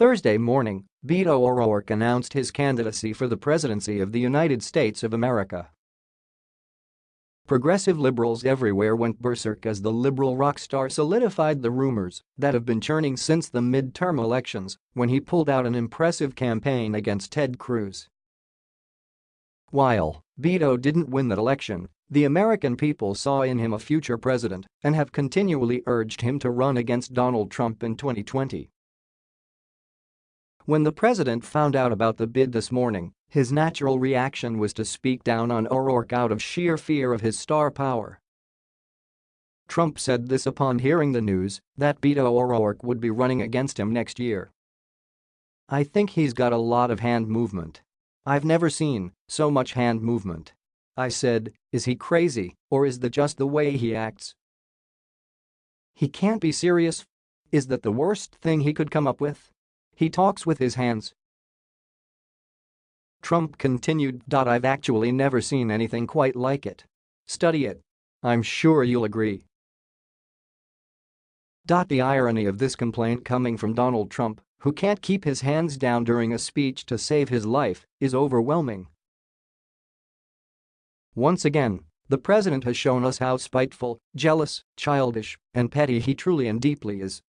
Thursday morning, Beto O'Rourke announced his candidacy for the presidency of the United States of America. Progressive liberals everywhere went berserk as the liberal rock star solidified the rumors that have been churning since the midterm elections when he pulled out an impressive campaign against Ted Cruz. While Beto didn't win that election, the American people saw in him a future president and have continually urged him to run against Donald Trump in 2020. When the president found out about the bid this morning, his natural reaction was to speak down on O'Rourke out of sheer fear of his star power. Trump said this upon hearing the news that Beto O'Rourke would be running against him next year. I think he's got a lot of hand movement. I've never seen so much hand movement. I said, is he crazy or is that just the way he acts? He can't be serious. Is that the worst thing he could come up with? He talks with his hands. Trump continued. I've actually never seen anything quite like it. Study it. I'm sure you'll agree. The irony of this complaint coming from Donald Trump, who can't keep his hands down during a speech to save his life, is overwhelming. Once again, the president has shown us how spiteful, jealous, childish, and petty he truly and deeply is